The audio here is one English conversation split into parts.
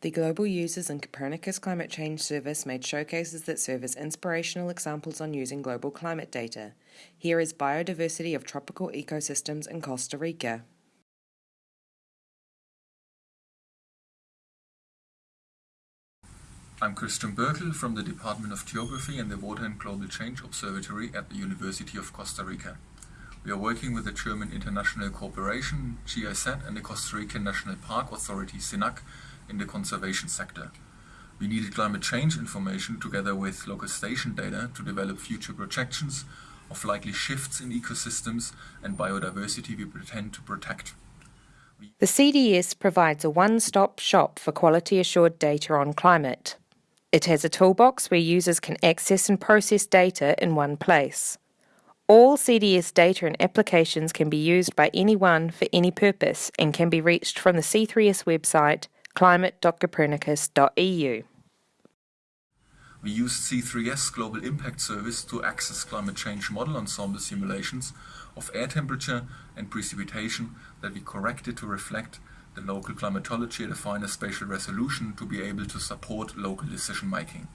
The Global Users and Copernicus Climate Change Service made showcases that serve as inspirational examples on using global climate data. Here is biodiversity of tropical ecosystems in Costa Rica. I'm Christian Birkel from the Department of Geography and the Water and Global Change Observatory at the University of Costa Rica. We are working with the German International Cooperation, GIZ, and the Costa Rican National Park Authority, SINAC, in the conservation sector. We needed climate change information together with local station data to develop future projections of likely shifts in ecosystems and biodiversity we pretend to protect. The CDS provides a one-stop shop for quality assured data on climate. It has a toolbox where users can access and process data in one place. All CDS data and applications can be used by anyone for any purpose and can be reached from the C3S website climate.copernicus.eu. We used C3S Global Impact Service to access climate change model ensemble simulations of air temperature and precipitation that we corrected to reflect the local climatology at a finer spatial resolution to be able to support local decision making.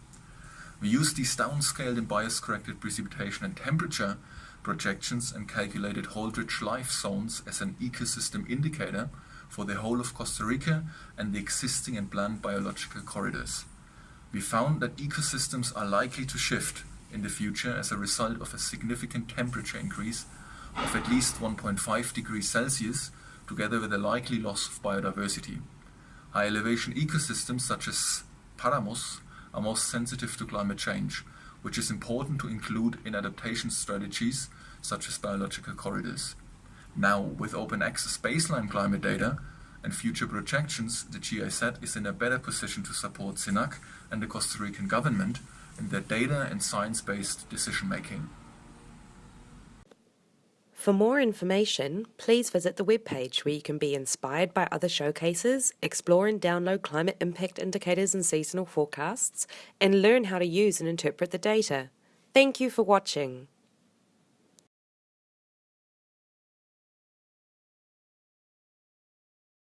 We used these downscaled and bias-corrected precipitation and temperature projections and calculated Holdridge life zones as an ecosystem indicator for the whole of Costa Rica and the existing and planned biological corridors. We found that ecosystems are likely to shift in the future as a result of a significant temperature increase of at least 1.5 degrees Celsius together with a likely loss of biodiversity. High elevation ecosystems such as paramos are most sensitive to climate change, which is important to include in adaptation strategies such as biological corridors. Now, with open access baseline climate data and future projections, the GIZ is in a better position to support SINAC and the Costa Rican government in their data and science-based decision making. For more information, please visit the webpage where you can be inspired by other showcases, explore and download climate impact indicators and seasonal forecasts, and learn how to use and interpret the data. Thank you for watching.